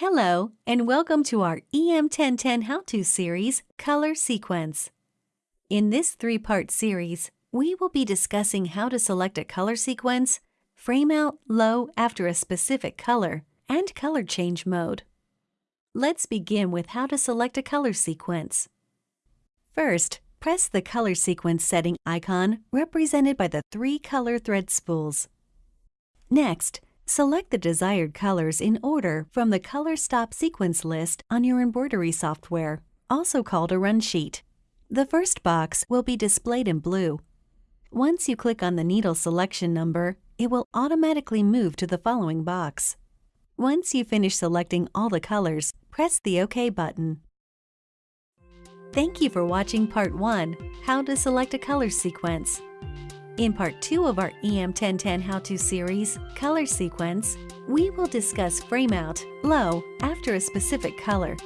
Hello, and welcome to our EM1010 How-To series, Color Sequence. In this three-part series, we will be discussing how to select a color sequence, frame out low after a specific color, and color change mode. Let's begin with how to select a color sequence. First, press the color sequence setting icon represented by the three color thread spools. Next, select the desired colors in order from the Color Stop sequence list on your embroidery software, also called a run sheet. The first box will be displayed in blue. Once you click on the needle selection number, it will automatically move to the following box. Once you finish selecting all the colors, press the OK button. Thank you for watching Part 1, How to Select a Color Sequence. In Part 2 of our EM1010 How-To series, Color Sequence, we will discuss frame out, low, after a specific color,